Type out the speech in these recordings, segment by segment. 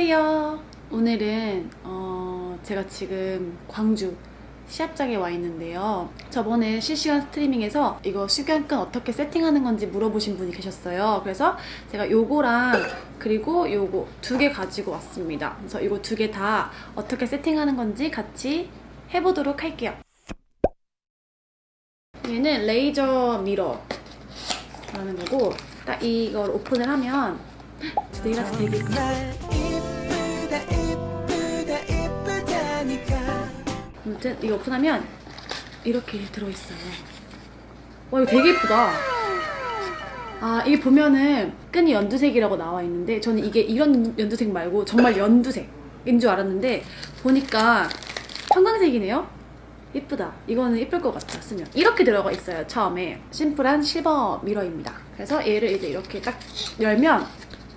안녕하세요. 오늘은 어, 제가 지금 광주 시합장에 와 있는데요. 저번에 실시간 스트리밍에서 이거 수경끈 어떻게 세팅하는 건지 물어보신 분이 계셨어요. 그래서 제가 요거랑 그리고 요거 두 개 가지고 왔습니다. 그래서 이거 두 개 다 어떻게 세팅하는 건지 같이 해보도록 할게요. 얘는 레이저 미러라는 거고 딱 이걸 오픈을 하면 내가 되게 아무튼 이거 오픈하면 이렇게 들어있어요. 와 이거 되게 예쁘다. 아 이게 보면은 끈이 연두색이라고 나와 있는데 저는 이게 이런 연두색 말고 정말 연두색인 줄 알았는데 보니까 형광색이네요. 예쁘다. 이거는 예쁠 것 같아 쓰면. 이렇게 들어가 있어요 처음에. 심플한 실버 미러입니다. 그래서 얘를 이제 이렇게 딱 열면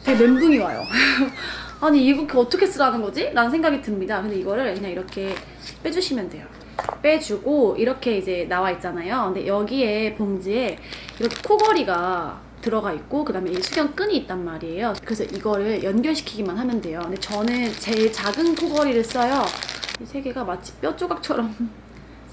되게 멘붕이 와요. 아니 이거 어떻게 쓰라는 거지? 라는 생각이 듭니다. 근데 이거를 그냥 이렇게 빼주시면 돼요. 빼주고 이렇게 이제 나와 있잖아요. 근데 여기에 봉지에 이렇게 코걸이가 들어가 있고 그 다음에 이 수경끈이 있단 말이에요. 그래서 이거를 연결시키기만 하면 돼요. 근데 저는 제일 작은 코걸이를 써요. 이 세 개가 마치 뼈 조각처럼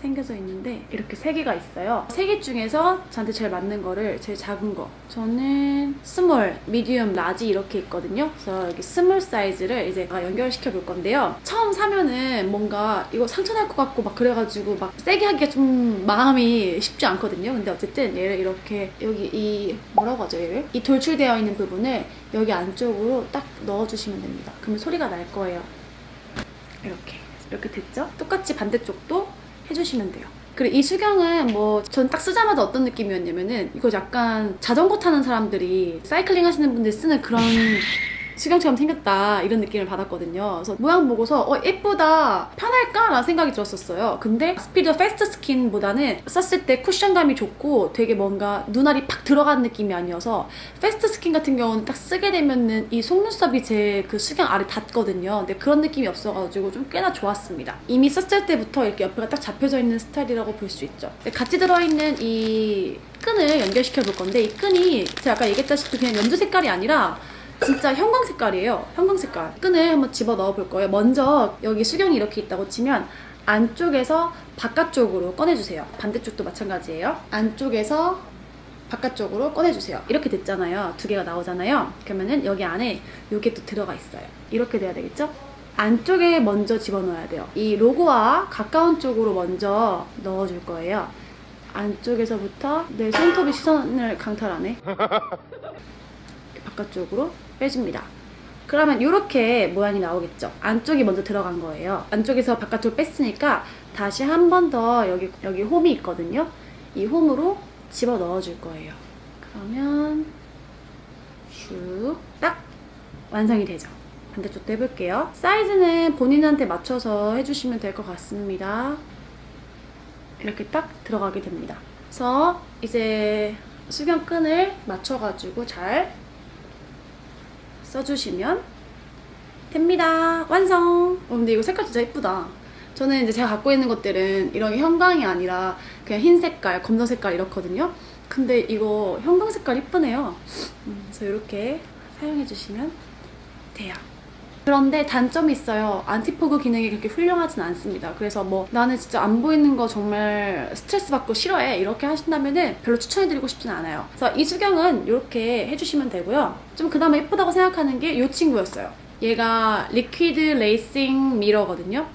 생겨져 있는데 이렇게 세 개가 있어요. 세 개 중에서 저한테 제일 맞는 거를 제일 작은 거. 저는 small, medium, large 이렇게 있거든요. 그래서 여기 small 사이즈를 이제 제가 연결시켜 볼 건데요. 처음 사면은 뭔가 이거 상처 날 것 같고 막 그래가지고 막 세게 하기가 좀 마음이 쉽지 않거든요. 근데 어쨌든 얘를 이렇게 여기 이 뭐라고 하죠 얘를? 이 돌출되어 있는 부분을 여기 안쪽으로 딱 넣어주시면 됩니다. 그러면 소리가 날 거예요. 이렇게 이렇게 됐죠? 똑같이 반대쪽도 해주시면 돼요. 그리고 이 수경은 뭐 전 딱 쓰자마자 어떤 느낌이었냐면은 이거 약간 자전거 타는 사람들이 사이클링 하시는 분들 쓰는 그런 수경처럼 생겼다 이런 느낌을 받았거든요. 그래서 모양 보고서 어 예쁘다 편할까? 라는 생각이 들었었어요. 근데 Speedo Fastskin보다는 썼을 때 쿠션감이 좋고 되게 뭔가 눈알이 팍 들어간 느낌이 아니어서 Fastskin 같은 경우는 딱 쓰게 되면은 이 속눈썹이 제 그 수경 아래 닿거든요. 근데 그런 느낌이 없어가지고 좀 꽤나 좋았습니다. 이미 썼을 때부터 이렇게 옆에가 딱 잡혀져 있는 스타일이라고 볼 수 있죠. 같이 들어있는 이 끈을 연결시켜 볼 건데 이 끈이 제가 아까 얘기했다시피 그냥 연두 색깔이 아니라 진짜 형광 색깔이에요. 형광 색깔. 끈을 한번 집어 넣어 볼 거예요. 먼저 여기 수경이 이렇게 있다고 치면 안쪽에서 바깥쪽으로 꺼내주세요. 반대쪽도 마찬가지예요. 안쪽에서 바깥쪽으로 꺼내주세요. 이렇게 됐잖아요. 두 개가 나오잖아요. 그러면은 여기 안에 이게 또 들어가 있어요. 이렇게 돼야 되겠죠? 안쪽에 먼저 집어넣어야 돼요. 이 로고와 가까운 쪽으로 먼저 넣어줄 거예요. 안쪽에서부터 내 손톱이 시선을 강탈하네. 바깥쪽으로 빼줍니다. 그러면 이렇게 모양이 나오겠죠. 안쪽이 먼저 들어간 거예요. 안쪽에서 바깥쪽 뺐으니까 다시 한 번 더 여기 여기 홈이 있거든요. 이 홈으로 집어 넣어줄 거예요. 그러면 슉 딱 완성이 되죠. 반대쪽도 해볼게요. 사이즈는 본인한테 맞춰서 해주시면 될 것 같습니다. 이렇게 딱 들어가게 됩니다. 그래서 이제 수경끈을 맞춰가지고 잘 써주시면 됩니다. 완성! 어, 근데 이거 색깔 진짜 예쁘다. 저는 이제 제가 갖고 있는 것들은 이런 게 형광이 아니라 그냥 흰 색깔, 검정 색깔 이렇거든요. 근데 이거 형광 색깔 이쁘네요. 음, 그래서 이렇게 사용해주시면 돼요. 그런데 단점이 있어요. 안티포그 기능이 그렇게 훌륭하진 않습니다. 그래서 뭐 나는 진짜 안 보이는 거 정말 스트레스 받고 싫어해 이렇게 하신다면 은 별로 추천해드리고 싶진 않아요. 그래서 이 수경은 이렇게 해주시면 되고요. 좀 그나마 예쁘다고 생각하는 게 이 친구였어요. 얘가 Liquid Racing Mirror거든요.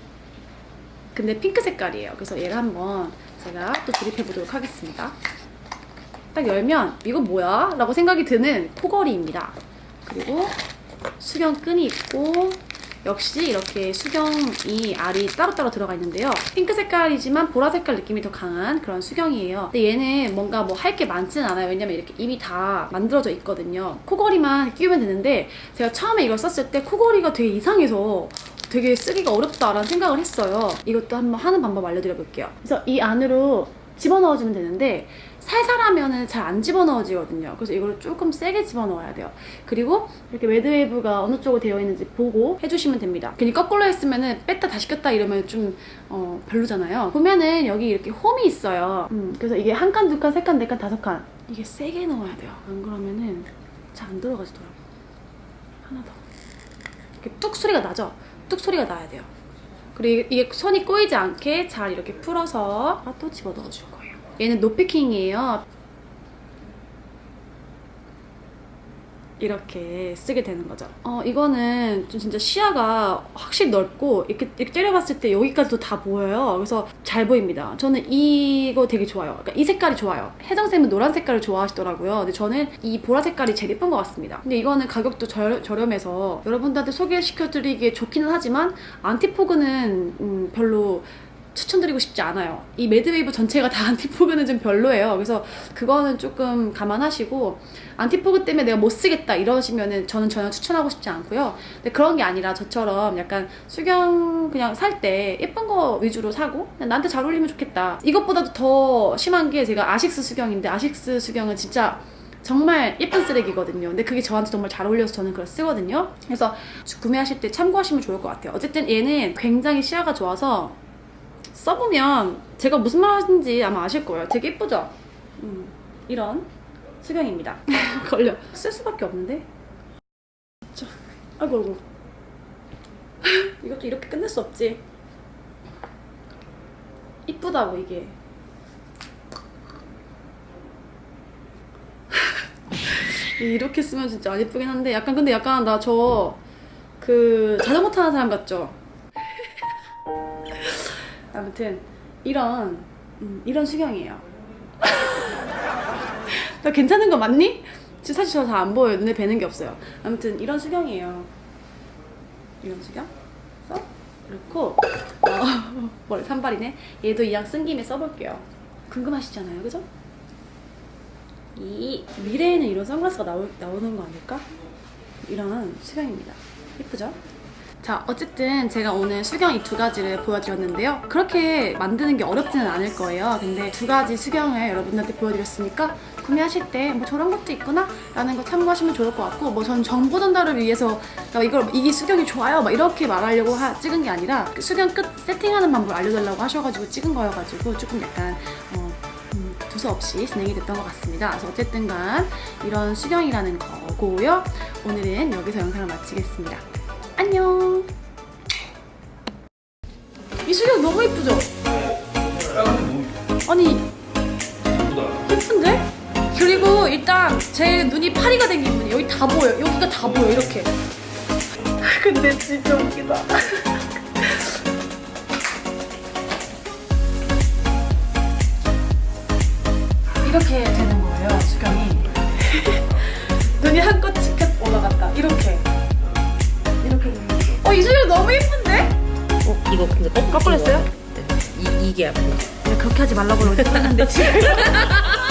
근데 핑크 색깔이에요. 그래서 얘를 한번 제가 또 조립해보도록 하겠습니다. 딱 열면 이거 뭐야? 라고 생각이 드는 코걸이입니다. 그리고 수경끈이 있고 역시 이렇게 수경이 알이 따로따로 들어가 있는데요. 핑크 색깔이지만 보라 색깔 느낌이 더 강한 그런 수경이에요. 근데 얘는 뭔가 뭐 할 게 많지는 않아요. 왜냐면 이렇게 이미 다 만들어져 있거든요. 코걸이만 끼우면 되는데 제가 처음에 이걸 썼을 때 코걸이가 되게 이상해서 되게 쓰기가 어렵다라는 생각을 했어요. 이것도 한번 하는 방법 알려드려볼게요. 그래서 이 안으로 집어넣어주면 되는데 살살 하면은 잘 안 집어넣어지거든요. 그래서 이걸 조금 세게 집어넣어야 돼요. 그리고 이렇게 매드웨이브가 어느 쪽으로 되어 있는지 보고 해주시면 됩니다. 괜히 거꾸로 했으면은 뺐다 다시 꼈다 이러면 좀 어, 별로잖아요. 보면은 여기 이렇게 홈이 있어요. 음, 그래서 이게 한 칸, 두 칸, 세 칸, 네 칸, 다섯 칸 이게 세게 넣어야 돼요. 안 그러면은 잘 안 들어가지더라고요. 하나 더. 이렇게 뚝 소리가 나죠? 뚝 소리가 나야 돼요. 그리고 이게 손이 꼬이지 않게 잘 이렇게 풀어서 아, 또 집어 넣어줄 거예요. 얘는 노패킹이에요. 이렇게 쓰게 되는 거죠. 어, 이거는 좀 진짜 시야가 확실히 넓고 이렇게, 이렇게 때려봤을 때 여기까지도 다 보여요. 그래서 잘 보입니다. 저는 이거 되게 좋아요. 그러니까 이 색깔이 좋아요. 혜정쌤은 노란 색깔을 좋아하시더라고요. 근데 저는 이 보라 색깔이 제일 예쁜 것 같습니다. 근데 이거는 가격도 저, 저렴해서 여러분들한테 소개시켜드리기에 좋기는 하지만 anti-fog는 음, 별로 추천드리고 싶지 않아요. 이 매드웨이브 전체가 다 anti-fog는 좀 별로예요. 그래서 그거는 조금 감안하시고 anti-fog 때문에 내가 못 쓰겠다 이러시면은 저는 전혀 추천하고 싶지 않고요. 근데 그런 게 아니라 저처럼 약간 수경 그냥 살 때 예쁜 거 위주로 사고 나한테 잘 어울리면 좋겠다. 이것보다도 더 심한 게 제가 아식스 수경인데 아식스 수경은 진짜 정말 예쁜 쓰레기거든요. 근데 그게 저한테 정말 잘 어울려서 저는 그걸 쓰거든요. 그래서 구매하실 때 참고하시면 좋을 것 같아요. 어쨌든 얘는 굉장히 시야가 좋아서 써보면 제가 무슨 말 하는지 아마 아실 거예요. 되게 예쁘죠? 음, 이런 수경입니다. 걸려. 쓸 수밖에 없는데? 자, 아이고, 아이고. 이것도 이렇게 끝낼 수 없지. 이쁘다고, 이게. 이렇게 쓰면 진짜 안 예쁘긴 한데 약간 근데 약간 나 저 그 자전거 타는 사람 같죠? 아무튼 이런 음, 이런 수경이에요. 나 괜찮은 거 맞니? 사실 저잘안 보여요. 눈에 뵈는 게 없어요. 아무튼 이런 수경이에요. 이런 수경? 써? 그렇고 어, 머리 산발이네. 얘도 이왕 쓴 김에 써볼게요. 궁금하시잖아요, 그죠? 이 미래에는 이런 선글라스가 나오, 나오는 거 아닐까? 이런 수경입니다. 예쁘죠? 자, 어쨌든 제가 오늘 수경 이 두 가지를 보여드렸는데요. 그렇게 만드는 게 어렵지는 않을 거예요. 근데 두 가지 수경을 여러분들한테 보여드렸으니까 구매하실 때 뭐 저런 것도 있구나 라는 거 참고하시면 좋을 것 같고 뭐 전 정보 전달을 위해서 나 이걸 이게 수경이 좋아요 막 이렇게 말하려고 하- 찍은 게 아니라 그 수경 끝 세팅하는 방법을 알려달라고 하셔가지고 찍은 거여가지고 조금 약간 어, 음, 두서없이 진행이 됐던 것 같습니다. 그래서 어쨌든 간 이런 수경이라는 거고요. 오늘은 여기서 영상을 마치겠습니다. 안녕! 이 수경 너무 예쁘죠? 아니 예쁜데? 그리고 일단 제 눈이 파리가 된 기분이 여기 다 보여 여기가 다 보여 이렇게. 근데 진짜 웃기다. 이렇게 되는 거예요 수경이. 눈이 한껏 치켜 올라갔다. 이렇게 이 수경 너무 예쁜데? 어, 이거 근데 거꾸로 했어요? 이, 이게 앞에 그렇게 하지 말라고 그러는데 지금